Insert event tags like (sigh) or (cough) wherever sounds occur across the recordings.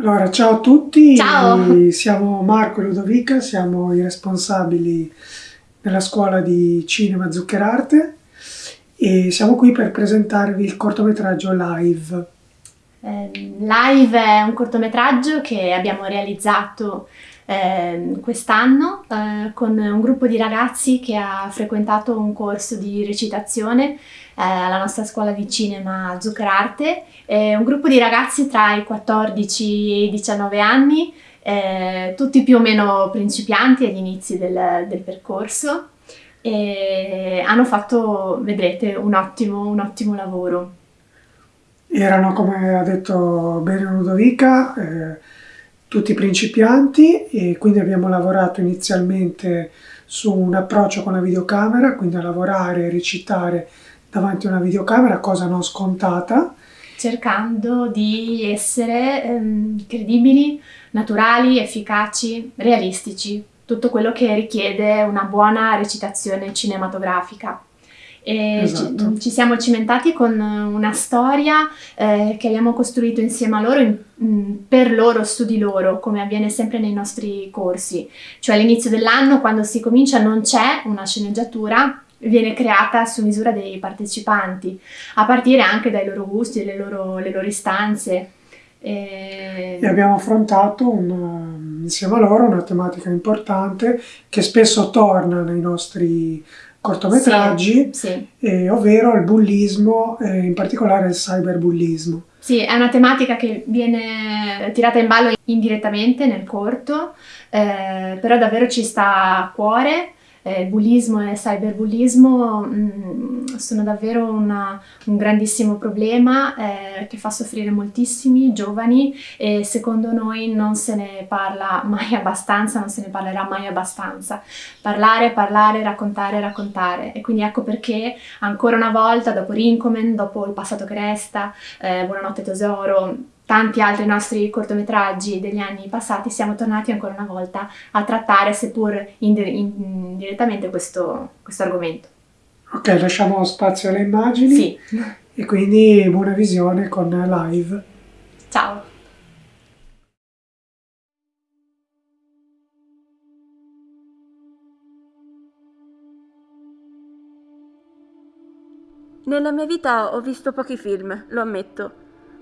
Allora, ciao a tutti, Ciao. siamo Marco e Ludovica, siamo i responsabili della scuola di cinema Zuccherarte e siamo qui per presentarvi il cortometraggio live. Eh, Live è un cortometraggio che abbiamo realizzato eh, quest'anno eh, con un gruppo di ragazzi che ha frequentato un corso di recitazione eh, alla nostra scuola di cinema Zuccherarte. Un gruppo di ragazzi tra i 14 e i 19 anni, eh, tutti più o meno principianti agli inizi del, del percorso e hanno fatto, vedrete, un ottimo, un ottimo lavoro. Erano, come ha detto bene Ludovica, eh, tutti principianti e quindi abbiamo lavorato inizialmente su un approccio con la videocamera, quindi a lavorare e recitare davanti a una videocamera, cosa non scontata. cercando di essere ehm, credibili, naturali, efficaci, realistici, tutto quello che richiede una buona recitazione cinematografica. Esatto. ci, ci siamo cimentati con una storia eh, che abbiamo costruito insieme a loro, in- mm, per loro, su di loro, come avviene sempre nei nostri corsi. Cioè all'inizio dell'anno, quando si comincia, non c'è una sceneggiatura, viene creata su misura dei partecipanti a partire anche dai loro gusti, le loro, le loro istanze. E- E abbiamo affrontato un- insieme a loro una tematica importante che spesso torna nei nostri cortometraggi, Sì, eh, ovvero il bullismo, e in particolare il cyberbullismo. sì, è una tematica che viene tirata in ballo indirettamente nel corto, eh, però davvero ci sta a cuore. Eh, bullismo e cyberbullismo mm, sono davvero una- un grandissimo problema eh, che fa soffrire moltissimi giovani e secondo noi non se ne parla mai abbastanza, non se ne parlerà mai abbastanza. Parlare, parlare, raccontare, raccontare. E quindi ecco perché ancora una volta, dopo Rincomen, dopo Il passato che resta, eh, Buonanotte tesoro, tanti altri nostri cortometraggi degli anni passati, siamo tornati ancora una volta a trattare, seppur indi- indirettamente, questo, questo argomento. Ok, lasciamo spazio alle immagini Sì, e quindi buona visione con live. ciao. Nella mia vita ho visto pochi film, lo ammetto,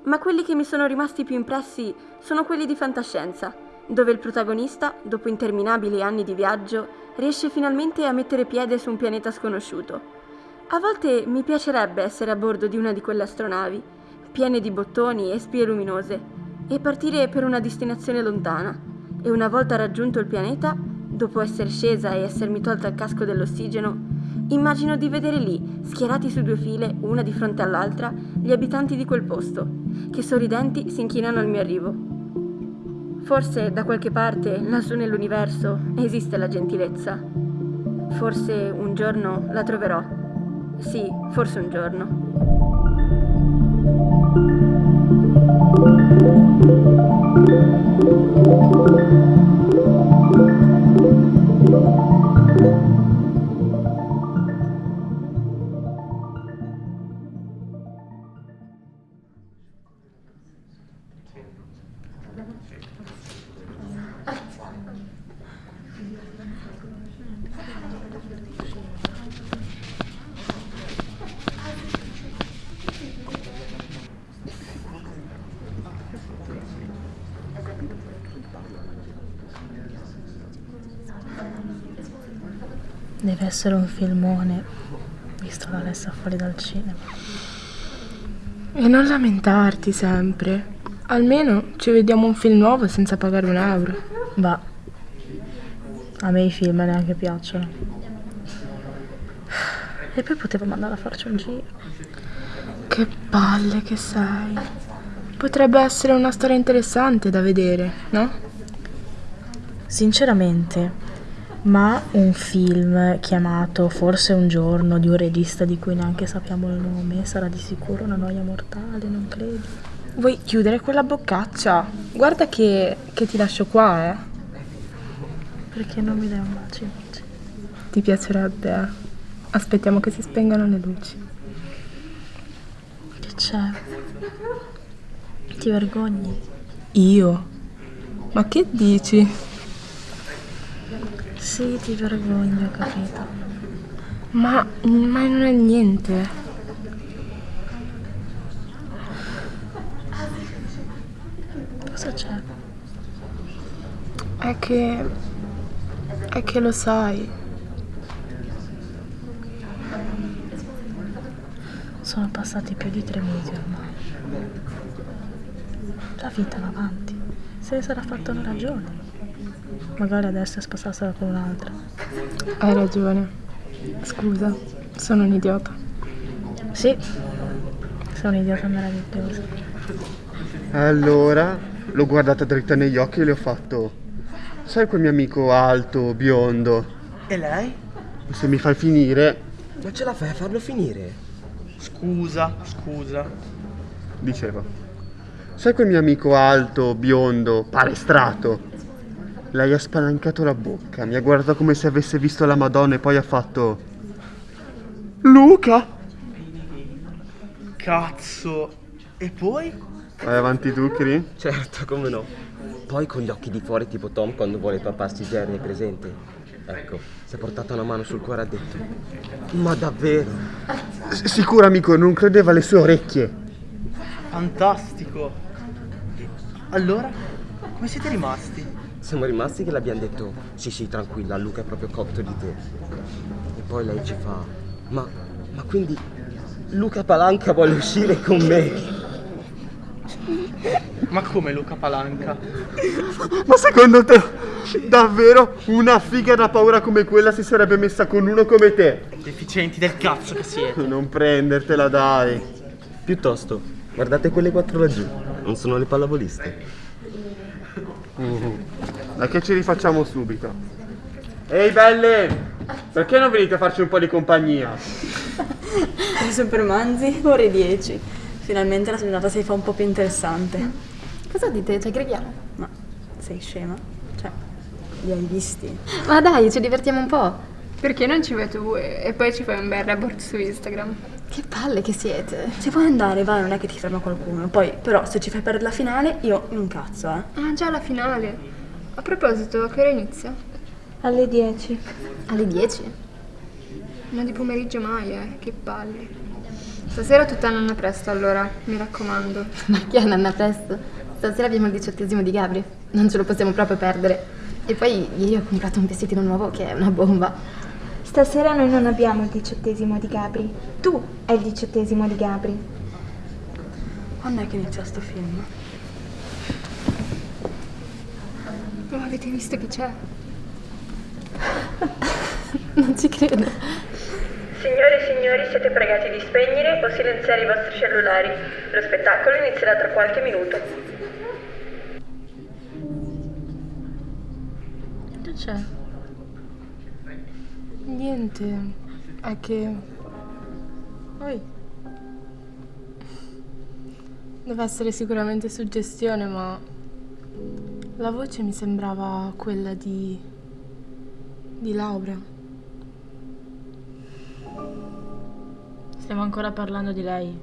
ma quelli che mi sono rimasti più impressi sono quelli di fantascienza, dove il protagonista, dopo interminabili anni di viaggio, riesce finalmente a mettere piede su un pianeta sconosciuto. A volte mi piacerebbe essere a bordo di una di quelle astronavi, piene di bottoni e spie luminose, e partire per una destinazione lontana. E una volta raggiunto il pianeta, dopo essere scesa e essermi tolta il casco dell'ossigeno, Immagino di vedere lì, schierati su due file, una di fronte all'altra, gli abitanti di quel posto, che sorridenti si inchinano al mio arrivo. Forse da qualche parte, lassù nell'universo, esiste la gentilezza. Forse un giorno la troverò. Sì, forse un giorno. Deve essere un filmone, visto l'Alessa fuori dal cinema. E non lamentarti sempre. Almeno ci vediamo un film nuovo senza pagare un euro. Va. A me i film neanche piacciono. E poi potevamo andare a farci un giro. Che palle che sei. Potrebbe essere una storia interessante da vedere, no? Sinceramente, ma un film chiamato Forse un giorno di un regista di cui neanche sappiamo il nome sarà di sicuro una noia mortale, non credi? Vuoi chiudere quella boccaccia? Guarda che, che ti lascio qua, eh. Perché non mi dai un bacio invece? Ti piacerebbe, eh. Aspettiamo che si spengano le luci. Che c'è? Ti vergogni? Io? Ma che dici? Sì, ti vergogni, ho capito. Ma, ma non è niente. Cosa c'è? È che... È che lo sai. Sono passati più di tre mesi ormai. La vita va avanti. Se ne sarà fatta una ragione. Magari adesso è sposarsela con un'altra. Hai ragione. Scusa, sono un idiota. Sì, sei un idiota meraviglioso. Allora, l'ho guardata dritta negli occhi e le ho fatto. Sai quel mio amico alto, biondo? E lei? Se mi fai finire, Non ce la fai a farlo finire? Scusa, scusa. dicevo. Sai quel mio amico alto, biondo, palestrato? Lei ha spalancato la bocca, mi ha guardato come se avesse visto la Madonna e poi ha fatto. Luca! Cazzo. E poi? Vai avanti tu, Cri? Certo, come no. Poi con gli occhi di fuori tipo Tom quando vuole papparsi Jerry, è presente? Ecco, si è portata una mano sul cuore e ha detto Ma davvero? S- sicuro, amico, non credeva alle sue orecchie. Fantastico. Allora? Come siete rimasti? Siamo rimasti che le abbiamo detto Sì sì, tranquilla, Luca è proprio cotto di te E poi lei ci fa Ma, ma quindi Luca Palanca vuole uscire con me? Ma come Luca Palanca? Ma secondo te, davvero una figa da paura come quella si sarebbe messa con uno come te? Deficienti del cazzo che siete. Non prendertela, dai. Piuttosto, guardate quelle quattro laggiù Non sono le pallavoliste Dai che ci rifacciamo subito. Ehi belle! Perché non venite a farci un po' di compagnia? Super Manzi, ore 10. Finalmente la giornata si fa un po' più interessante. Cosa dite? Ci aggreghiamo? Ma sei scema? Cioè, li hai visti? Ma dai, ci divertiamo un po'. Perché non ci vai tu e, poi ci fai un bel report su Instagram? Che palle che siete. Ci puoi andare, vai, non è che ti ferma qualcuno. Poi, però, se ci fai perdere la finale, io mi incazzo, eh. Ah, già la finale. A proposito, a che ora inizia? Alle 10. Alle 10? Ma di pomeriggio mai, eh, che palle. Stasera tutta nanna presto allora, mi raccomando. (laughs) Ma che Anna presto? Stasera abbiamo il diciottesimo di Gabri. Non ce lo possiamo proprio perdere. E poi ieri ho comprato un vestitino nuovo che è una bomba. Stasera noi non abbiamo il diciottesimo di Gabri. Tu hai il diciottesimo di Gabri. Quando è che inizia sto film? Ma avete visto chi c'è? (laughs) Non ci credo. Signore e signori, siete pregati di spegnere o silenziare i vostri cellulari. Lo spettacolo inizierà tra qualche minuto. Che c'è? Niente. È che... Poi... Deve essere sicuramente suggestione, ma... La voce mi sembrava quella di... di Laura. Stiamo ancora parlando di lei.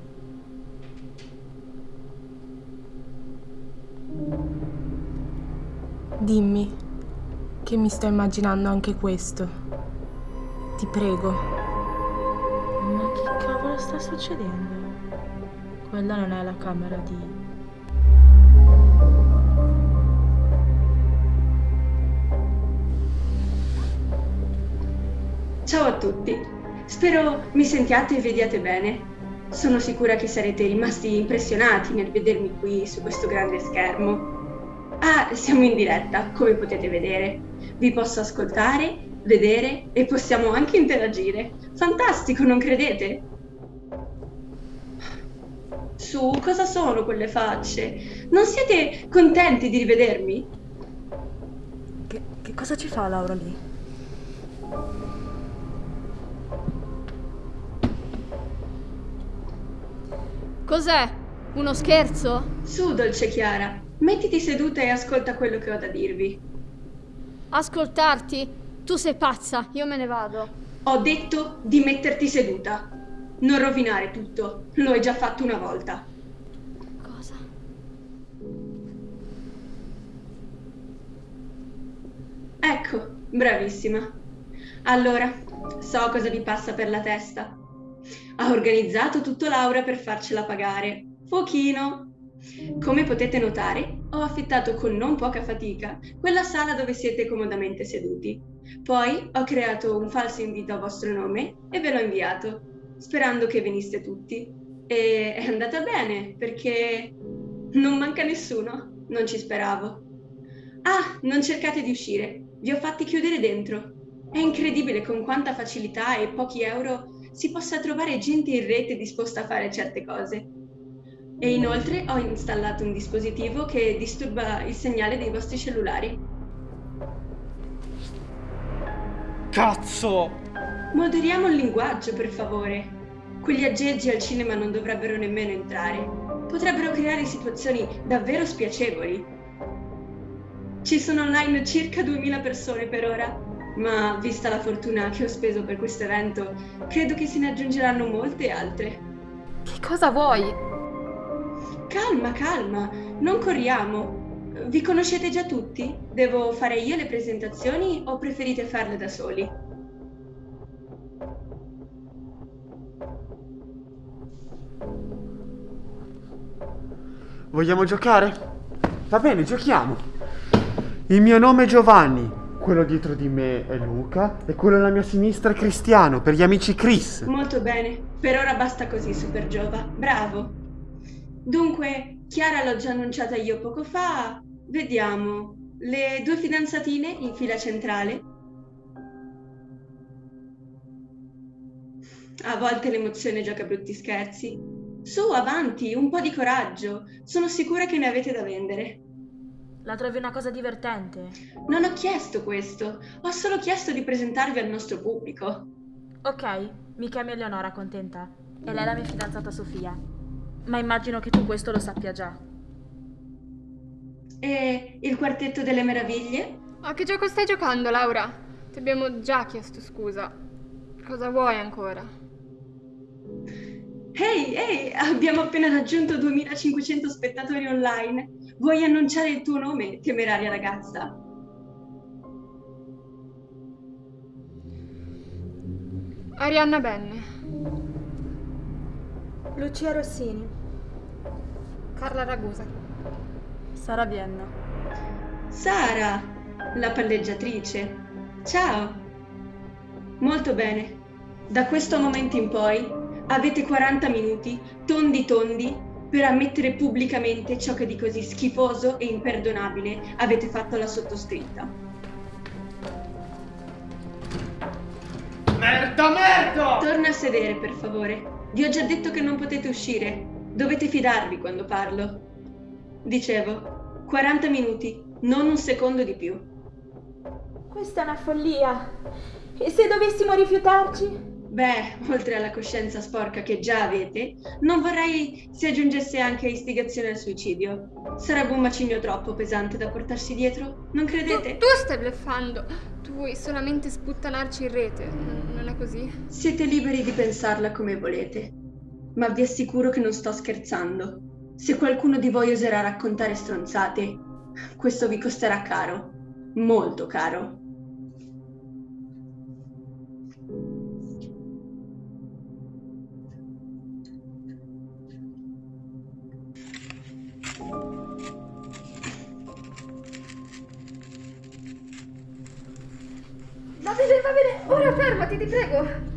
Dimmi che mi sto immaginando anche questo. Ti prego. Ma che cavolo sta succedendo? Quella non è la camera di... Ciao a tutti, spero mi sentiate e vediate bene. Sono sicura che sarete rimasti impressionati nel vedermi qui su questo grande schermo. Ah, siamo in diretta, come potete vedere. Vi posso ascoltare, vedere e possiamo anche interagire. Fantastico, non credete? Su, cosa sono quelle facce? Non siete contenti di rivedermi? Che, che cosa ci fa Laura lì? Cos'è? Uno scherzo? Su, dolce Chiara. Mettiti seduta e ascolta quello che ho da dirvi. Ascoltarti? Tu sei pazza, io me ne vado. Ho detto di metterti seduta. Non rovinare tutto, lo hai già fatto una volta. Cosa? Ecco, bravissima. Allora, so cosa vi passa per la testa. Ha organizzato tutto Laura per farcela pagare. Fuochino! Come potete notare, ho affittato con non poca fatica quella sala dove siete comodamente seduti. Poi ho creato un falso invito a vostro nome e ve l'ho inviato, sperando che veniste tutti. E è andata bene, perché non manca nessuno, non ci speravo. Ah, non cercate di uscire, vi ho fatti chiudere dentro. È incredibile con quanta facilità e pochi euro si possa trovare gente in rete disposta a fare certe cose. E inoltre ho installato un dispositivo che disturba il segnale dei vostri cellulari. Cazzo! Moderiamo il linguaggio, per favore. Quegli aggeggi al cinema non dovrebbero nemmeno entrare. Potrebbero creare situazioni davvero spiacevoli. Ci sono online circa 2000 persone per ora, ma vista la fortuna che ho speso per questo evento, credo che se ne aggiungeranno molte altre. Che cosa vuoi? Calma, calma, non corriamo. Vi conoscete già tutti? Devo fare io le presentazioni o preferite farle da soli? Vogliamo giocare? Va bene, giochiamo. Il mio nome è Giovanni, quello dietro di me è Luca e quello alla mia sinistra è Cristiano, per gli amici Chris. Molto bene, per ora basta così, Super Giova. Bravo. Dunque, Chiara l'ho già annunciata io poco fa. Vediamo. Le due fidanzatine in fila centrale. A volte l'emozione gioca brutti scherzi. Su, avanti, un po' di coraggio. Sono sicura che ne avete da vendere. La trovi una cosa divertente? Non ho chiesto questo, ho solo chiesto di presentarvi al nostro pubblico. Ok, mi chiamo Eleonora, contenta. E lei è la mia fidanzata Sofia. Ma immagino che tu questo lo sappia già. E il quartetto delle meraviglie? A che gioco stai giocando, Laura? Ti abbiamo già chiesto scusa. Cosa vuoi ancora? Ehi, ehi, abbiamo appena raggiunto 2500 spettatori online. Vuoi annunciare il tuo nome, temeraria ragazza? Arianna Benne. Lucia Rossini. Carla Ragusa. Sara Vienna. Sara, la palleggiatrice. Ciao. Molto bene. Da questo momento in poi avete 40 minuti, tondi tondi, per ammettere pubblicamente ciò che di così schifoso e imperdonabile avete fatto alla sottoscritta. Merda, merda! Torna a sedere, per favore. Vi ho già detto che non potete uscire. Dovete fidarvi quando parlo. Dicevo, 40 minuti, non un secondo di più. Questa è una follia. E se dovessimo rifiutarci? Beh, (laughs) oltre alla coscienza sporca che già avete, non vorrei si aggiungesse anche istigazione al suicidio. Sarebbe un macigno troppo pesante da portarsi dietro, non credete? Tu, tu stai bleffando. Tu vuoi solamente sputtanarci in rete, non è così? Siete liberi di pensarla come volete, ma vi assicuro che non sto scherzando. Se qualcuno di voi oserà raccontare stronzate, questo vi costerà caro, molto caro. Fermati, ti prego.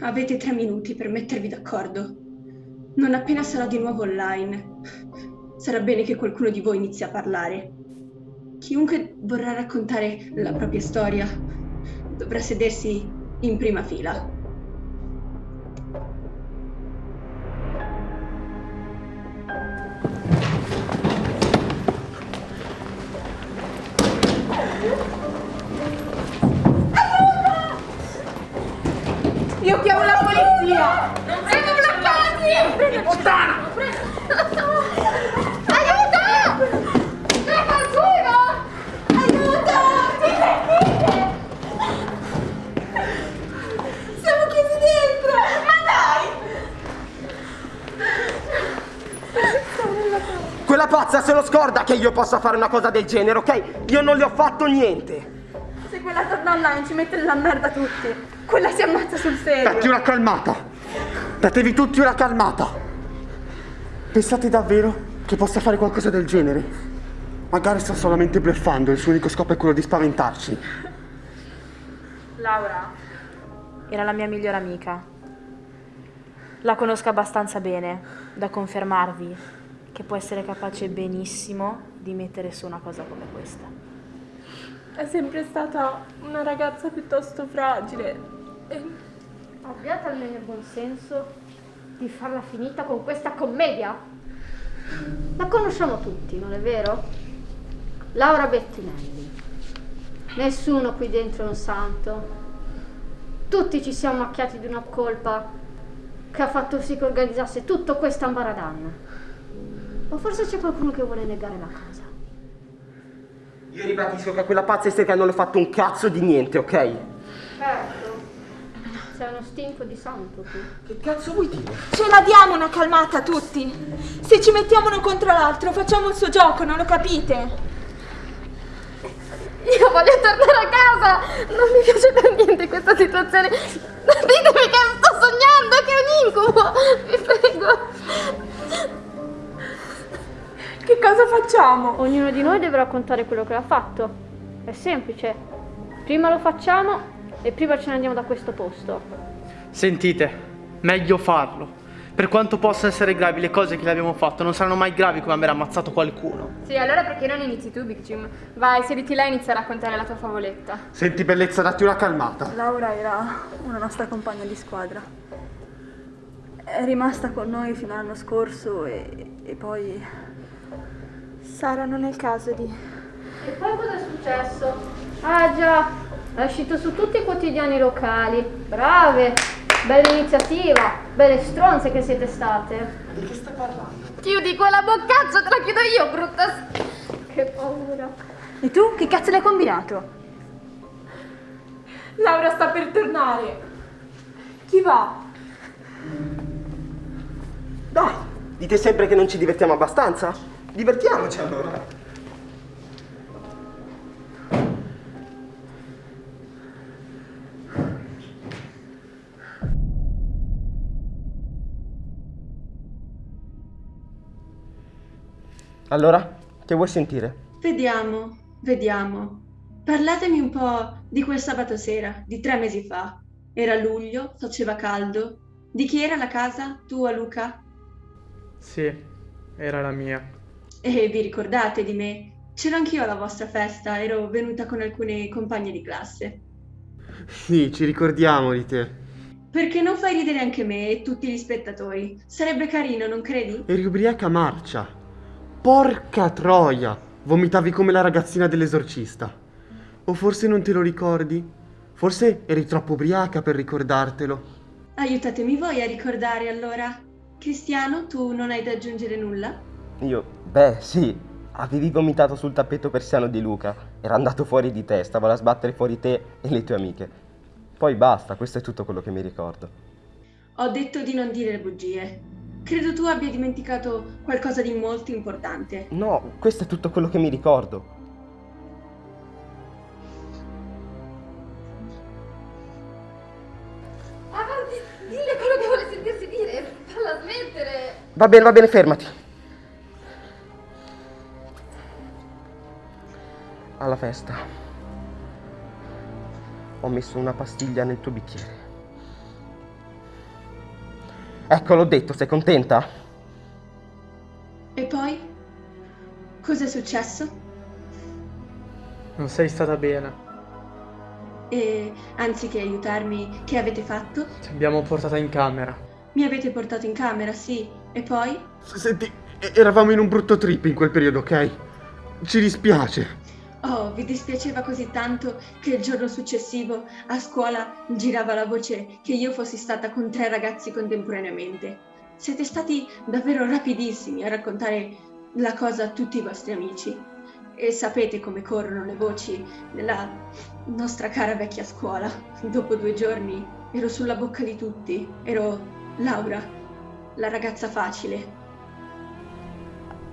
Avete tre minuti per mettervi d'accordo. Non appena sarò di nuovo online, sarà bene che qualcuno di voi inizi a parlare. Chiunque vorrà raccontare la propria storia dovrà sedersi in prima fila. Pazza se lo scorda che io possa fare una cosa del genere, ok? Io non le ho fatto niente. Se quella torna online ci mette nella merda tutti. Quella si ammazza sul serio. Datti una calmata. Datevi tutti una calmata. Pensate davvero che possa fare qualcosa del genere? Magari sta solamente bluffando e il suo unico scopo è quello di spaventarci. Laura era la mia migliore amica. La conosco abbastanza bene da confermarvi che può essere capace benissimo di mettere su una cosa come questa. È sempre stata una ragazza piuttosto fragile. Abbiate almeno il buon senso di farla finita con questa commedia. La conosciamo tutti, non è vero? Laura Bettinelli. Nessuno qui dentro è un santo. Tutti ci siamo macchiati di una colpa che ha fatto sì che organizzasse tutto questo ambaradan. O forse c'è qualcuno che vuole negare la cosa. Io ribadisco che a quella pazza isterica non ho fatto un cazzo di niente, ok? Certo. Sei uno stinco di santo tu. Che cazzo vuoi dire? Ce la diamo una calmata tutti. Se ci mettiamo uno contro l'altro facciamo il suo gioco, non lo capite? Io voglio tornare a casa! Non mi piace per niente questa situazione. Ditemi che sto sognando, che è un incubo! Vi prego! Che cosa facciamo? Ognuno di noi deve raccontare quello che ha fatto. È semplice. Prima lo facciamo e prima ce ne andiamo da questo posto. Sentite, meglio farlo. Per quanto possano essere gravi le cose che le abbiamo fatto, non saranno mai gravi come aver ammazzato qualcuno. Sì, allora perché non inizi tu, Big Jim? Vai, sediti là e inizia a raccontare la tua favoletta. Senti bellezza, datti una calmata. Laura era una nostra compagna di squadra. È rimasta con noi fino all'anno scorso e, e poi... Sara non è il caso di... E poi cosa è successo? Ah già, è uscito su tutti i quotidiani locali. Brave! Bella iniziativa! Belle stronze che siete state! Di che stai parlando? Chiudi quella boccaccia, te la chiudo io, brutta... s- Che paura! E tu che cazzo l'hai combinato? Laura sta per tornare. Chi va? Dai, dite sempre che non ci divertiamo abbastanza? Divertiamoci allora. Allora, che vuoi sentire? Vediamo, vediamo. Parlatemi un po' di quel sabato sera, di tre mesi fa. Era luglio, faceva caldo. Di chi era la casa? Tua, Luca? Sì, era la mia. E vi ricordate di me? C'ero anch'io alla vostra festa, ero venuta con alcune compagne di classe. Sì, ci ricordiamo di te. Perché non fai ridere anche me e tutti gli spettatori? Sarebbe carino, non credi? Eri ubriaca marcia. Porca troia! Vomitavi come la ragazzina dell'esorcista. O forse non te lo ricordi? Forse eri troppo ubriaca per ricordartelo. Aiutatemi voi a ricordare allora. Cristiano, tu non hai da aggiungere nulla? Io, beh, sì. Avevi vomitato sul tappeto persiano di Luca. Era andato fuori di te, stava a sbattere fuori te e le tue amiche. Poi basta, questo è tutto quello che mi ricordo. Ho detto di non dire le bugie. Credo tu abbia dimenticato qualcosa di molto importante. No, questo è tutto quello che mi ricordo. Avanti, dille quello che vuole sentirsi dire. Falla smettere. Va bene, va bene, fermati. Festa ho messo una pastiglia nel tuo bicchiere. Ecco, l'ho detto, sei contenta? E poi? Cos'è successo? Non sei stata bene. E anziché aiutarmi, che avete fatto? Ti abbiamo portata in camera. Mi avete portato in camera, sì. E poi? Senti, eravamo in un brutto trip in quel periodo, ok? Ci dispiace. Oh, vi dispiaceva così tanto che il giorno successivo a scuola girava la voce che io fossi stata con tre ragazzi contemporaneamente. Siete stati davvero rapidissimi a raccontare la cosa a tutti i vostri amici. E sapete come corrono le voci nella nostra cara vecchia scuola. Dopo due giorni ero sulla bocca di tutti. Ero Laura, la ragazza facile.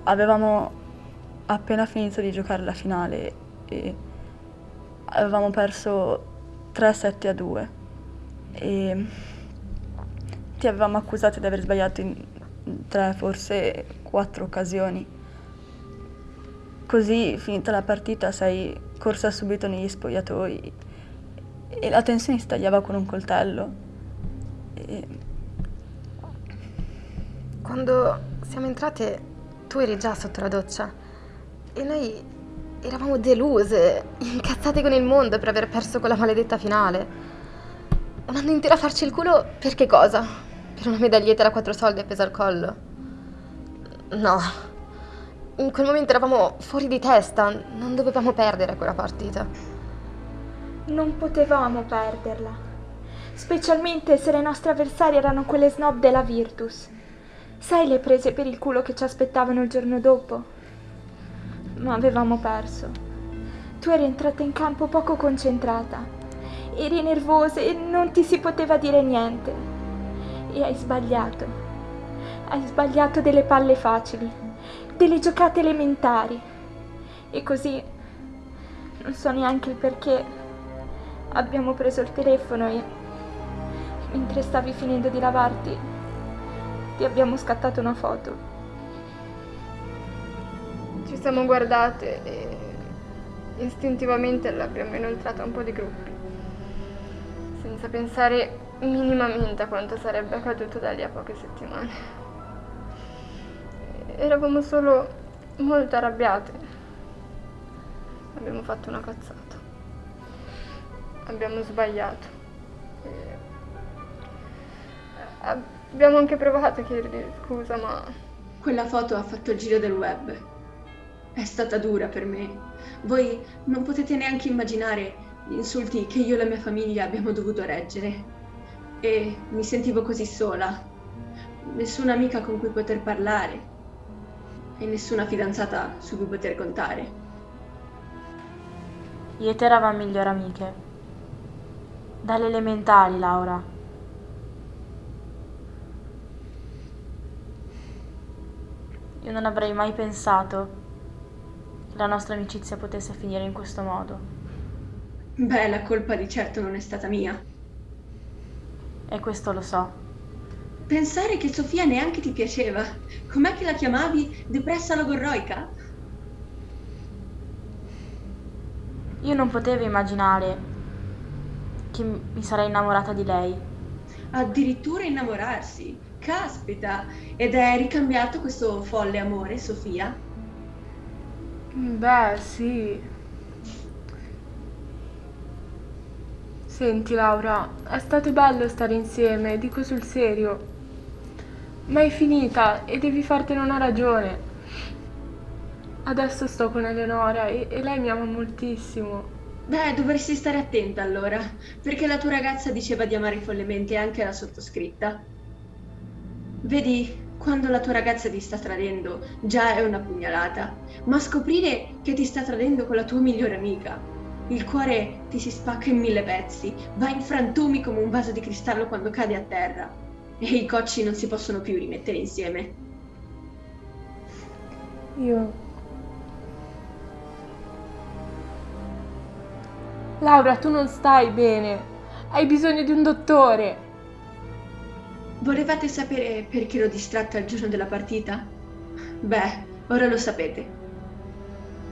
avevamo appena finito di giocare la finale e avevamo perso 3-7 a 2 e ti avevamo accusato di aver sbagliato in tre, forse quattro occasioni. Così, finita la partita, sei corsa subito negli spogliatoi e la tensione si tagliava con un coltello. E... Quando siamo entrate, tu eri già sotto la doccia e noi eravamo deluse, incazzate con il mondo per aver perso quella maledetta finale. Un anno intero a farci il culo per che cosa? Per una medaglietta da quattro soldi appesa al collo? No. In quel momento eravamo fuori di testa, non dovevamo perdere quella partita. Non potevamo perderla, specialmente se le nostre avversarie erano quelle snob della Virtus. Sai le prese per il culo che ci aspettavano il giorno dopo? Ma avevamo perso. Tu eri entrata in campo poco concentrata, eri nervosa e non ti si poteva dire niente. E hai sbagliato. Hai sbagliato delle palle facili, delle giocate elementari. E così non so neanche il perché abbiamo preso il telefono e mentre stavi finendo di lavarti ti abbiamo scattato una foto. Ci siamo guardate e istintivamente l'abbiamo inoltrata un po' di gruppi, senza pensare minimamente a quanto sarebbe accaduto da lì a poche settimane. Eravamo solo molto arrabbiate. Abbiamo fatto una cazzata. Abbiamo sbagliato. Abbiamo anche provato a chiedergli scusa, ma... Quella foto ha fatto il giro del web. È stata dura per me. Voi non potete neanche immaginare gli insulti che io e la mia famiglia abbiamo dovuto reggere. E mi sentivo così sola. Nessuna amica con cui poter parlare. E nessuna fidanzata su cui poter contare. Io e te eravamo migliori amiche. Dalle elementari, Laura. Io non avrei mai pensato la nostra amicizia potesse finire in questo modo. Beh, la colpa di certo non è stata mia. E questo lo so. Pensare che Sofia neanche ti piaceva. Com'è che la chiamavi? Depressa logorroica? Io non potevo immaginare che mi sarei innamorata di lei. Addirittura innamorarsi? Caspita! Ed è ricambiato questo folle amore, Sofia? Beh, sì. Senti Laura, è stato bello stare insieme, dico sul serio. Ma è finita e devi fartene una ragione. Adesso sto con Eleonora e, e lei mi ama moltissimo. Beh, dovresti stare attenta allora, perché la tua ragazza diceva di amare follemente anche la sottoscritta. Vedi, quando la tua ragazza ti sta tradendo, già è una pugnalata, ma scoprire che ti sta tradendo con la tua migliore amica, il cuore ti si spacca in mille pezzi, va in frantumi come un vaso di cristallo quando cade a terra e i cocci non si possono più rimettere insieme. Io... Laura, tu non stai bene. Hai bisogno di un dottore. Volevate sapere perché ero distratta il giorno della partita? Beh, ora lo sapete.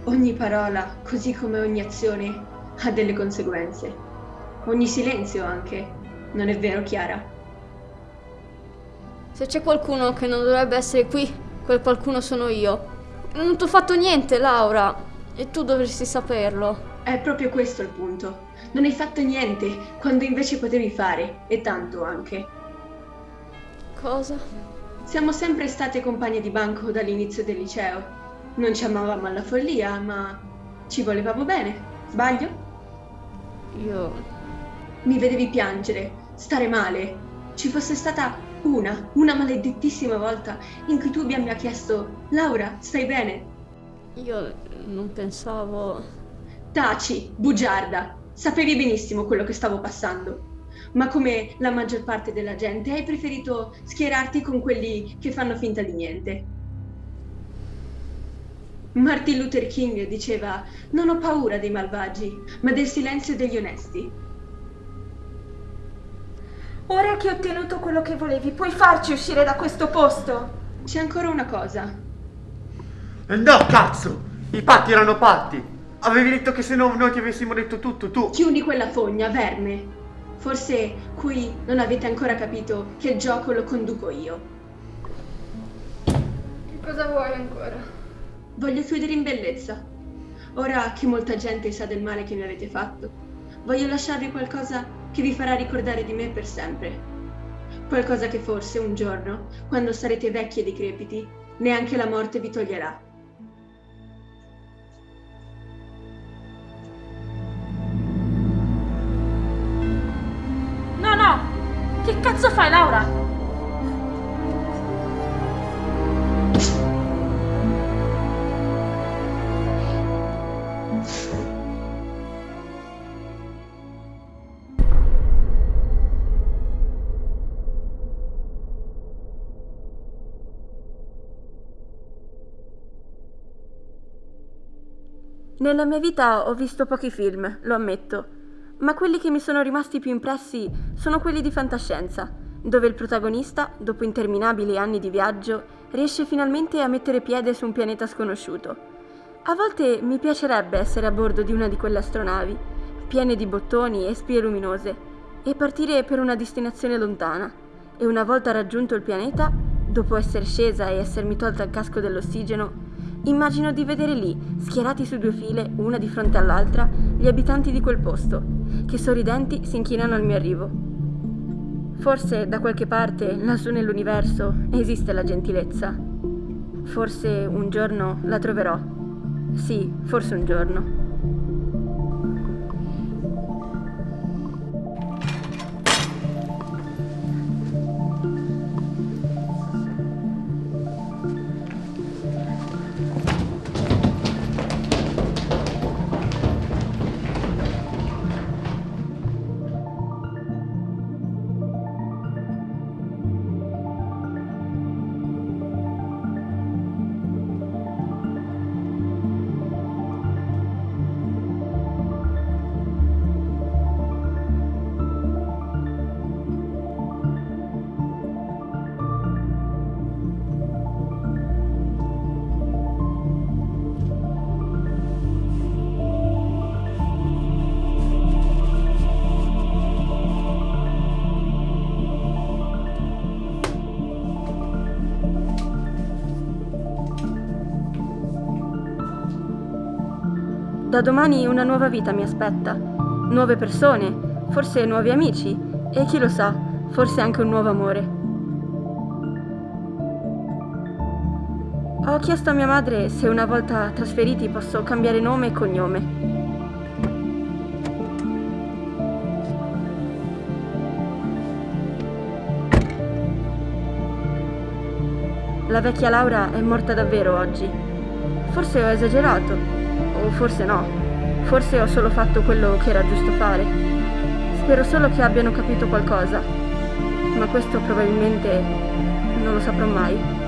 Ogni parola, così come ogni azione, ha delle conseguenze. Ogni silenzio anche. Non è vero, Chiara? Se c'è qualcuno che non dovrebbe essere qui, quel qualcuno sono io. Non ti ho fatto niente, Laura. E tu dovresti saperlo. È proprio questo il punto. Non hai fatto niente, quando invece potevi fare, e tanto anche. Cosa? Siamo sempre state compagne di banco dall'inizio del liceo. Non ci amavamo alla follia, ma ci volevamo bene. Sbaglio? Io... Mi vedevi piangere, stare male. Ci fosse stata una, una maledettissima volta in cui tu mi abbia chiesto Laura, stai bene? Io non pensavo... Taci, bugiarda. Sapevi benissimo quello che stavo passando. Ma come la maggior parte della gente, hai preferito schierarti con quelli che fanno finta di niente. Martin Luther King diceva non ho paura dei malvagi, ma del silenzio degli onesti. Ora che hai ottenuto quello che volevi, puoi farci uscire da questo posto? C'è ancora una cosa. No, cazzo! I patti erano patti! Avevi detto che se no noi ti avessimo detto tutto, tu... Chiudi quella fogna, verme. Forse qui non avete ancora capito che il gioco lo conduco io. Che cosa vuoi ancora? Voglio chiudere in bellezza. Ora che molta gente sa del male che mi avete fatto, voglio lasciarvi qualcosa che vi farà ricordare di me per sempre. Qualcosa che forse un giorno, quando sarete vecchi e decrepiti, neanche la morte vi toglierà. Che cazzo fai, Laura? Nella mia vita ho visto pochi film, lo ammetto, ma quelli che mi sono rimasti più impressi sono quelli di fantascienza, dove il protagonista, dopo interminabili anni di viaggio, riesce finalmente a mettere piede su un pianeta sconosciuto. A volte mi piacerebbe essere a bordo di una di quelle astronavi, piene di bottoni e spie luminose, e partire per una destinazione lontana. E una volta raggiunto il pianeta, dopo essere scesa e essermi tolta il casco dell'ossigeno, Immagino di vedere lì, schierati su due file, una di fronte all'altra, gli abitanti di quel posto, che sorridenti si inchinano al mio arrivo. Forse da qualche parte, lassù nell'universo, esiste la gentilezza. Forse un giorno la troverò. Sì, forse un giorno. Da domani una nuova vita mi aspetta, nuove persone, forse nuovi amici e chi lo sa, forse anche un nuovo amore. Ho chiesto a mia madre se una volta trasferiti posso cambiare nome e cognome. La vecchia Laura è morta davvero oggi. Forse ho esagerato, forse no. Forse ho solo fatto quello che era giusto fare. Spero solo che abbiano capito qualcosa, ma questo probabilmente non lo saprò mai.